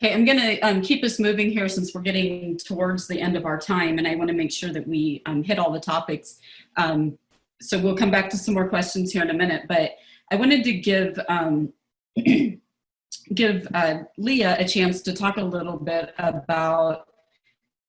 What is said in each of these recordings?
Okay, I'm going to um, keep us moving here since we're getting towards the end of our time, and I want to make sure that we um, hit all the topics. Um, so we'll come back to some more questions here in a minute, but I wanted to give um, give uh, Leah a chance to talk a little bit about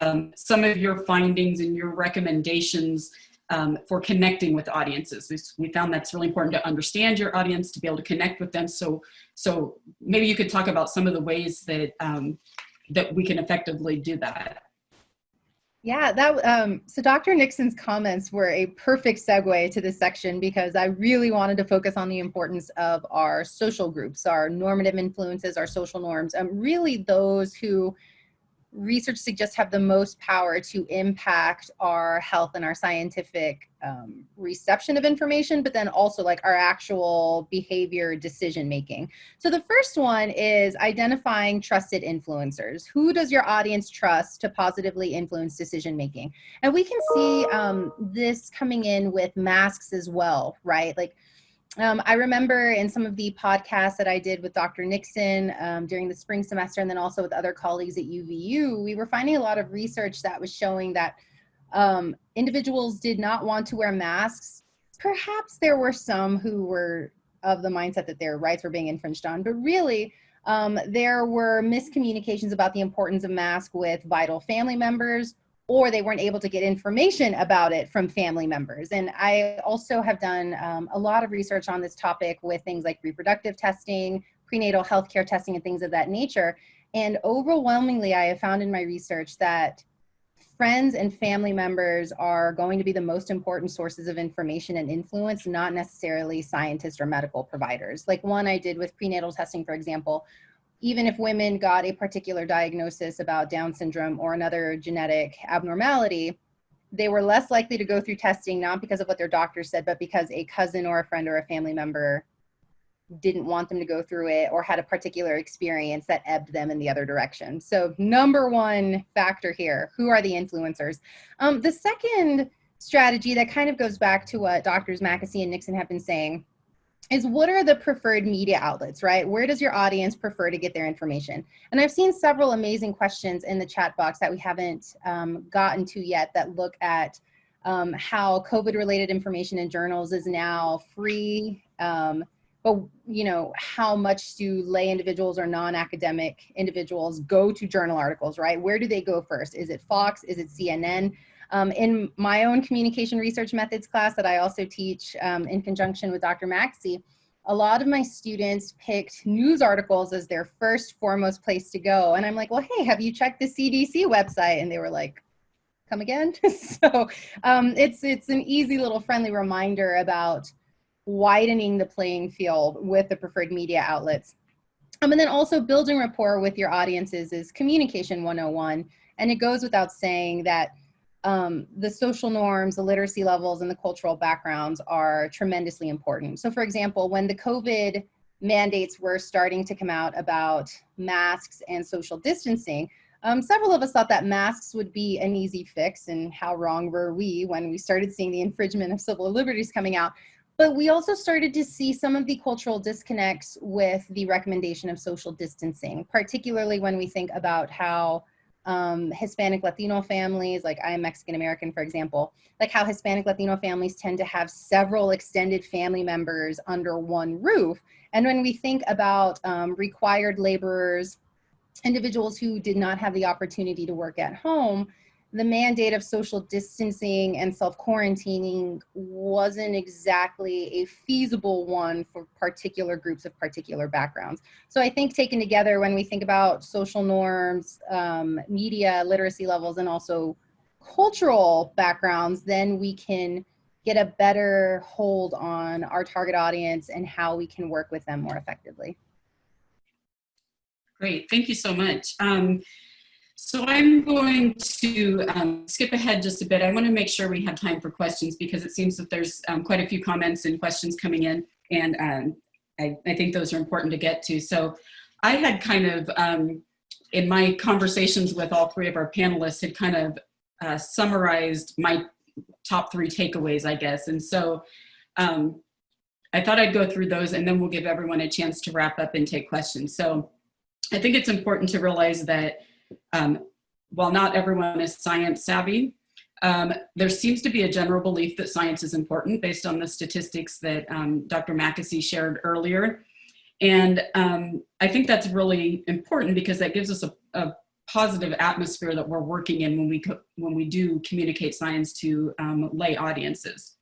um, some of your findings and your recommendations um, for connecting with audiences. We, found that's really important to understand your audience, to be able to connect with them. So, so maybe you could talk about some of the ways that, um, that we can effectively do that. Yeah, that um, so Dr. Nixon's comments were a perfect segue to this section because I really wanted to focus on the importance of our social groups, our normative influences, our social norms, and really those who research suggests have the most power to impact our health and our scientific um, reception of information, but then also like our actual behavior decision making. So the first one is identifying trusted influencers. Who does your audience trust to positively influence decision making? And we can see um, this coming in with masks as well, right? Like um, I remember in some of the podcasts that I did with Dr. Nixon um, during the spring semester and then also with other colleagues at UVU, we were finding a lot of research that was showing that um, individuals did not want to wear masks. Perhaps there were some who were of the mindset that their rights were being infringed on, but really um, there were miscommunications about the importance of masks with vital family members or they weren't able to get information about it from family members. And I also have done um, a lot of research on this topic with things like reproductive testing, prenatal healthcare testing, and things of that nature. And overwhelmingly, I have found in my research that friends and family members are going to be the most important sources of information and influence, not necessarily scientists or medical providers. Like one I did with prenatal testing, for example, even if women got a particular diagnosis about Down syndrome or another genetic abnormality, they were less likely to go through testing, not because of what their doctor said, but because a cousin or a friend or a family member didn't want them to go through it or had a particular experience that ebbed them in the other direction. So number one factor here, who are the influencers? Um, the second strategy that kind of goes back to what doctors Makessy and Nixon have been saying is what are the preferred media outlets, right? Where does your audience prefer to get their information? And I've seen several amazing questions in the chat box that we haven't um, gotten to yet that look at um, how COVID related information in journals is now free. Um, but you know, how much do lay individuals or non-academic individuals go to journal articles, right? Where do they go first? Is it Fox? Is it CNN? Um, in my own communication research methods class that I also teach um, in conjunction with Dr. Maxey, a lot of my students picked news articles as their first foremost place to go. And I'm like, well, hey, have you checked the CDC website? And they were like, come again? so um, it's, it's an easy little friendly reminder about widening the playing field with the preferred media outlets. Um, and then also building rapport with your audiences is communication 101. And it goes without saying that um, the social norms, the literacy levels, and the cultural backgrounds are tremendously important. So for example, when the COVID mandates were starting to come out about masks and social distancing, um, several of us thought that masks would be an easy fix and how wrong were we when we started seeing the infringement of civil liberties coming out. But we also started to see some of the cultural disconnects with the recommendation of social distancing, particularly when we think about how um, Hispanic Latino families, like I am Mexican American, for example, like how Hispanic Latino families tend to have several extended family members under one roof. And when we think about um, required laborers, individuals who did not have the opportunity to work at home, the mandate of social distancing and self-quarantining wasn't exactly a feasible one for particular groups of particular backgrounds. So I think taken together when we think about social norms, um, media literacy levels, and also cultural backgrounds, then we can get a better hold on our target audience and how we can work with them more effectively. Great, thank you so much. Um, so I'm going to um, skip ahead just a bit. I want to make sure we have time for questions because it seems that there's um, quite a few comments and questions coming in and um, I, I, think those are important to get to. So I had kind of, um, in my conversations with all three of our panelists, had kind of uh, summarized my top three takeaways, I guess. And so um, I thought I'd go through those and then we'll give everyone a chance to wrap up and take questions. So I think it's important to realize that um, while not everyone is science savvy, um, there seems to be a general belief that science is important based on the statistics that um, Dr. Mackesy shared earlier. And um, I think that's really important because that gives us a, a, positive atmosphere that we're working in when we, when we do communicate science to um, lay audiences.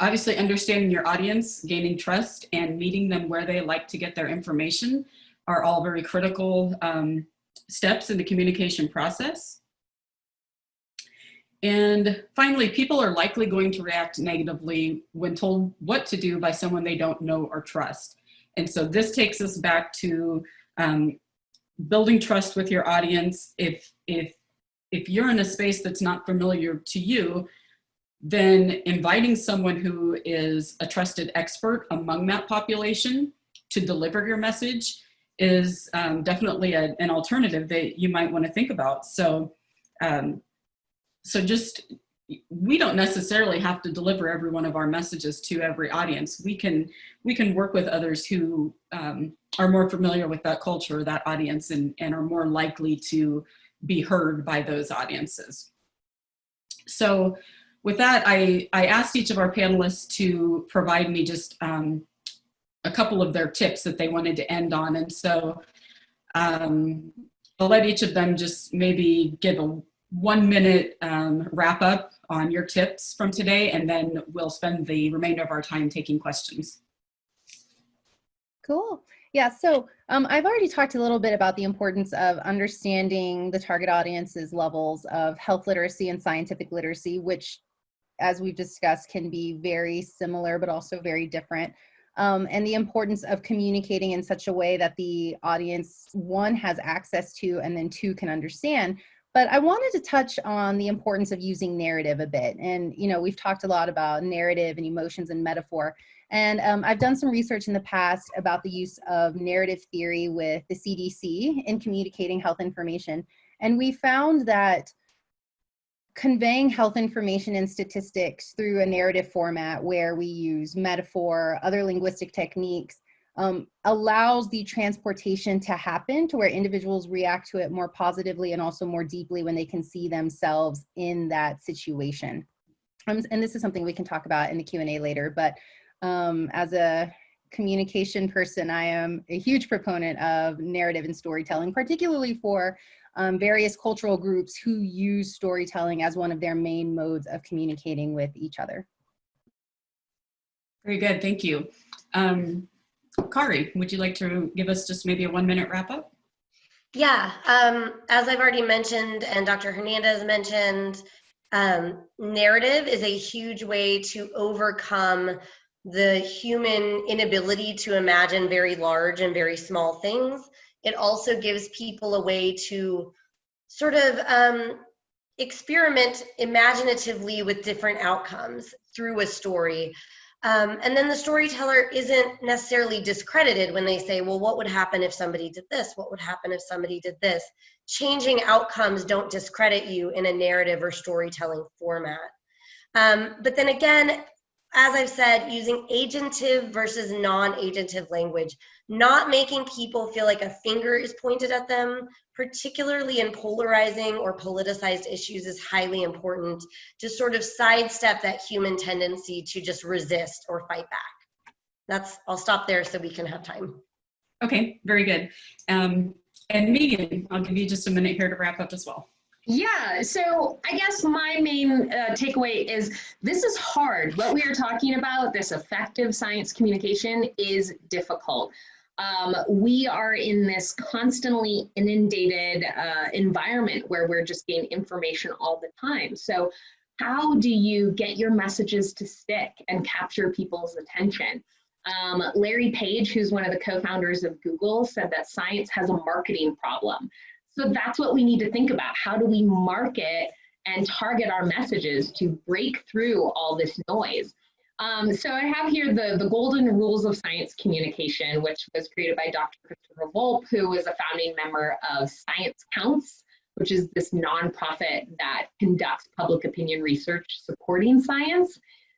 Obviously understanding your audience, gaining trust, and meeting them where they like to get their information are all very critical um, steps in the communication process. And finally, people are likely going to react negatively when told what to do by someone they don't know or trust. And so this takes us back to um, building trust with your audience. If, if, if you're in a space that's not familiar to you, then inviting someone who is a trusted expert among that population to deliver your message is um, definitely a, an alternative that you might want to think about. So, um, so just we don't necessarily have to deliver every one of our messages to every audience. We can we can work with others who um, are more familiar with that culture, that audience, and, and are more likely to be heard by those audiences. So with that, I, I asked each of our panelists to provide me just um, a couple of their tips that they wanted to end on. And so um, I'll let each of them just maybe give a one minute um, wrap up on your tips from today, and then we'll spend the remainder of our time taking questions. Cool. Yeah, so um, I've already talked a little bit about the importance of understanding the target audience's levels of health literacy and scientific literacy, which, as we've discussed, can be very similar but also very different. Um, and the importance of communicating in such a way that the audience, one, has access to, and then two, can understand. But I wanted to touch on the importance of using narrative a bit. And, you know, we've talked a lot about narrative and emotions and metaphor. And um, I've done some research in the past about the use of narrative theory with the CDC in communicating health information. And we found that conveying health information and statistics through a narrative format where we use metaphor, other linguistic techniques, um, allows the transportation to happen to where individuals react to it more positively and also more deeply when they can see themselves in that situation. Um, and this is something we can talk about in the Q&A later, but um, as a communication person, I am a huge proponent of narrative and storytelling, particularly for um, various cultural groups who use storytelling as one of their main modes of communicating with each other. Very good, thank you. Um, Kari, would you like to give us just maybe a one minute wrap up? Yeah, um, as I've already mentioned and Dr. Hernandez mentioned, um, narrative is a huge way to overcome the human inability to imagine very large and very small things. It also gives people a way to sort of um, experiment imaginatively with different outcomes through a story. Um, and then the storyteller isn't necessarily discredited when they say, well, what would happen if somebody did this? What would happen if somebody did this? Changing outcomes don't discredit you in a narrative or storytelling format. Um, but then again, as I've said, using agentive versus non-agentive language, not making people feel like a finger is pointed at them, particularly in polarizing or politicized issues is highly important to sort of sidestep that human tendency to just resist or fight back. That's, I'll stop there so we can have time. Okay, very good. Um, and Megan, I'll give you just a minute here to wrap up as well. Yeah, so I guess my main uh, takeaway is this is hard. What we are talking about, this effective science communication, is difficult. Um, we are in this constantly inundated uh, environment where we're just getting information all the time. So how do you get your messages to stick and capture people's attention? Um, Larry Page, who's one of the co-founders of Google, said that science has a marketing problem. So that's what we need to think about. How do we market and target our messages to break through all this noise? Um, so I have here the, the golden rules of science communication, which was created by Dr. Christopher Volpe, who is a founding member of Science Counts, which is this nonprofit that conducts public opinion research supporting science.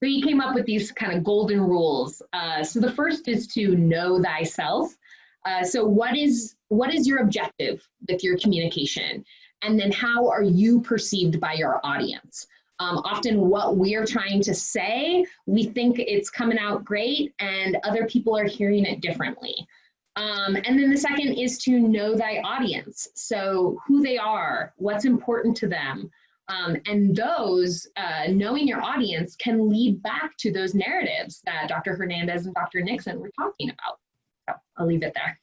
So he came up with these kind of golden rules. Uh, so the first is to know thyself. Uh, so what is what is your objective with your communication? And then how are you perceived by your audience? Um, often what we're trying to say, we think it's coming out great and other people are hearing it differently. Um, and then the second is to know thy audience. So who they are, what's important to them. Um, and those, uh, knowing your audience can lead back to those narratives that Dr. Hernandez and Dr. Nixon were talking about. I'll leave it there.